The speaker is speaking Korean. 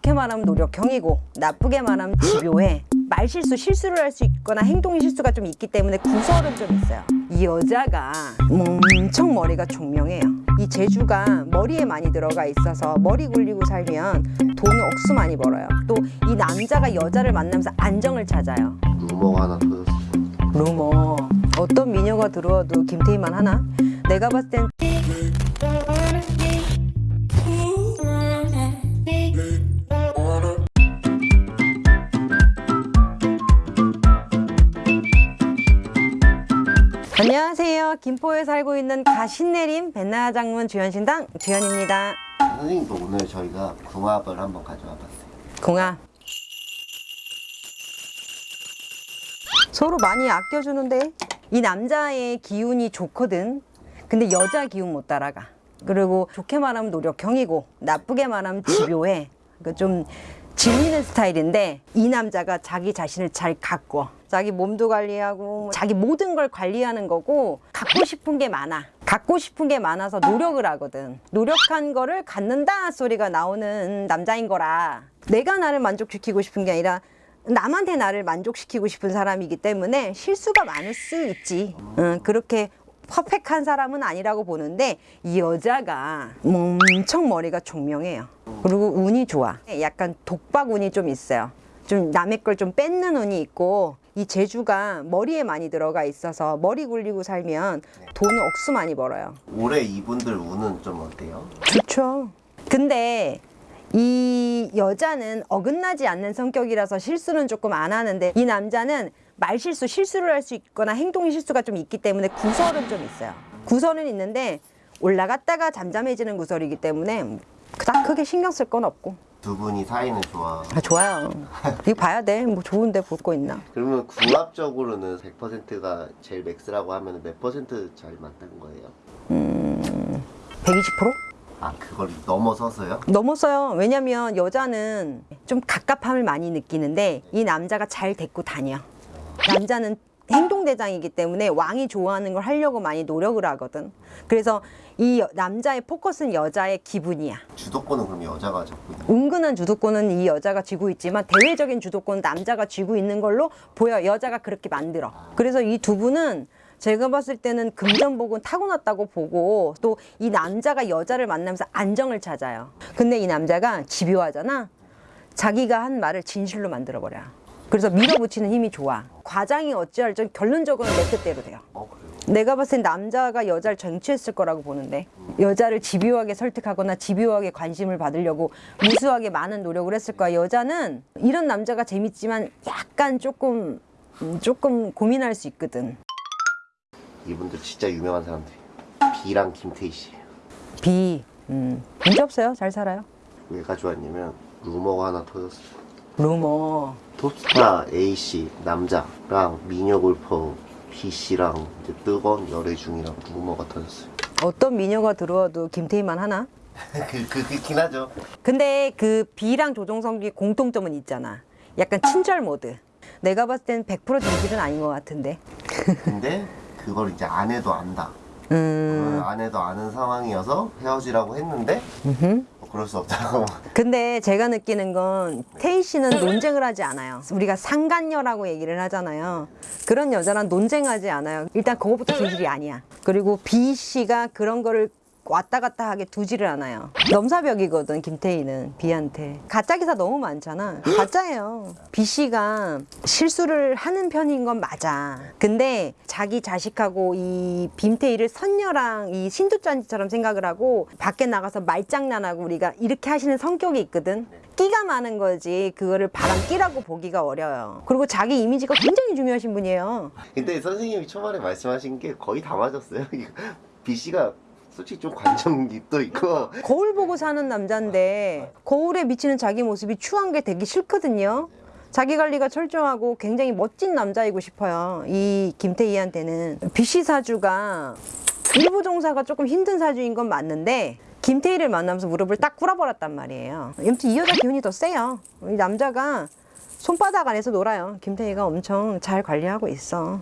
좋게 말하면 노력형이고 나쁘게 말하면 집요해. 말실수 실수를 할 수 있거나 행동 실수가 좀 있기 때문에 구설은 좀 있어요. 이 여자가 엄청 머리가 총명해요. 이 재주가 머리에 많이 들어가 있어서 머리 굴리고 살면 돈을 억수 많이 벌어요. 또 이 남자가 여자를 만나면서 안정을 찾아요. 루머가 하나 터졌어. 루머. 어떤 미녀가 들어와도 김태희만 하나? 내가 봤을 땐 안녕하세요. 김포에 살고 있는 가신내림 벤나 장문 주현신당 주현입니다. 선생님도 오늘 저희가 궁합을 한번 가져와 봤어요. 공아 서로 많이 아껴주는데 이 남자의 기운이 좋거든. 근데 여자 기운 못 따라가. 그리고 좋게 말하면 노력형이고 나쁘게 말하면 집요해. 그러니까 좀 질리는 스타일인데 이 남자가 자기 자신을 잘 가꿔 자기 몸도 관리하고 자기 모든 걸 관리하는 거고 갖고 싶은 게 많아. 갖고 싶은 게 많아서 노력을 하거든. 노력한 거를 갖는다 소리가 나오는 남자인 거라 내가 나를 만족시키고 싶은 게 아니라 남한테 나를 만족시키고 싶은 사람이기 때문에 실수가 많을 수 있지. 응, 그렇게 퍼펙한 사람은 아니라고 보는데 이 여자가 엄청 머리가 총명해요 그리고 운이 좋아 약간 독박 운이 좀 있어요 좀 남의 걸 좀 뺏는 운이 있고 이 재주가 머리에 많이 들어가 있어서 머리 굴리고 살면 돈을 억수 많이 벌어요 올해 이분들 운은 좀 어때요? 좋죠. 근데 이 여자는 어긋나지 않는 성격이라서 실수는 조금 안 하는데 이 남자는 말실수, 실수를 할 수 있거나 행동 실수가 좀 있기 때문에 구설은 좀 있어요. 구설은 있는데 올라갔다가 잠잠해지는 구설이기 때문에 그닥 크게 신경 쓸 건 없고. 두 분이 사이는 좋아. 아, 좋아요. 이거 봐야 돼. 뭐 좋은데 볼 거 있나. 그러면 궁합적으로는 100%가 제일 맥스라고 하면 몇 퍼센트 잘 맞는 거예요? 120%? 아 그걸 넘어서서요? 넘었어요. 왜냐면 여자는 좀 갑갑함을 많이 느끼는데 이 남자가 잘 데리고 다녀. 남자는 행동대장이기 때문에 왕이 좋아하는 걸 하려고 많이 노력을 하거든. 그래서 이 여- 남자의 포커스는 여자의 기분이야. 주도권은 그럼 여자가 잡고 있는 은근한 주도권은 이 여자가 쥐고 있지만 대외적인 주도권은 남자가 쥐고 있는 걸로 보여. 여자가 그렇게 만들어. 그래서 이 두 분은 제가 봤을 때는 금전복은 타고났다고 보고 또 이 남자가 여자를 만나면서 안정을 찾아요. 근데 이 남자가 집요하잖아. 자기가 한 말을 진실로 만들어 버려. 그래서 밀어붙이는 힘이 좋아. 과장이 어찌할 지 결론적으로는 내 뜻대로 돼요. 어 그래요? 내가 봤을 땐 남자가 여자를 정취했을 거라고 보는데 여자를 집요하게 설득하거나 집요하게 관심을 받으려고 무수하게 많은 노력을 했을 거야 여자는 이런 남자가 재밌지만 약간 조금 음, 조금 고민할 수 있거든 이분들 진짜 유명한 사람들이에요. B랑 김태희 씨. 비 음, 문제 없어요 잘 살아요 왜 가져왔냐면 루머가 하나 터졌어요. 루머 톱스타 A씨 남자랑 미녀 골퍼 B씨랑 이제 뜨거운 열애 중이라고 루머가 터졌어요. 어떤 미녀가 들어와도 김태희만 하나? 그, 그, 그긴 하죠. 근데 그 B랑 조종석이 공통점은 있잖아 약간 친절 모드 내가 봤을 땐100% 진실은 아닌 것 같은데 근데 그걸 이제 아내도 안다. 음 그걸 아내도 아는 상황이어서 헤어지라고 했는데 음흠. 뭐 그럴 수 없다고. 근데 제가 느끼는 건 태희 씨는 논쟁을 하지 않아요. 우리가 상간녀라고 얘기를 하잖아요. 그런 여자랑 논쟁하지 않아요. 일단 그거부터 진실이 아니야. 그리고 B 씨가 그런 거를 왔다 갔다 하게 두지를 않아요. 넘사벽이거든 김태희는 B한테. 가짜 기사 너무 많잖아. 가짜예요. B 씨가 실수를 하는 편인 건 맞아. 근데 자기 자식하고 이 김태희를 선녀랑 이 신두짠지처럼 생각을 하고 밖에 나가서 말장난하고 우리가 이렇게 하시는 성격이 있거든. 끼가 많은 거지 그거를 바람 끼라고 보기가 어려요. 그리고 자기 이미지가 굉장히 중요하신 분이에요. 근데 선생님이 초반에 말씀하신 게 거의 다 맞았어요. B 씨가 솔직히 좀 관점도 있고 거울 보고 사는 남자인데 거울에 비치는 자기 모습이 추한 게 되게 싫거든요. 자기 관리가 철저하고 굉장히 멋진 남자이고 싶어요. 이 김태희한테는 BC 사주가 일부 종사가 조금 힘든 사주인 건 맞는데 김태희를 만나면서 무릎을 딱 꿇어버렸단 말이에요. 아무튼 이 여자 기운이 더 세요. 이 남자가 손바닥 안에서 놀아요. 김태희가 엄청 잘 관리하고 있어.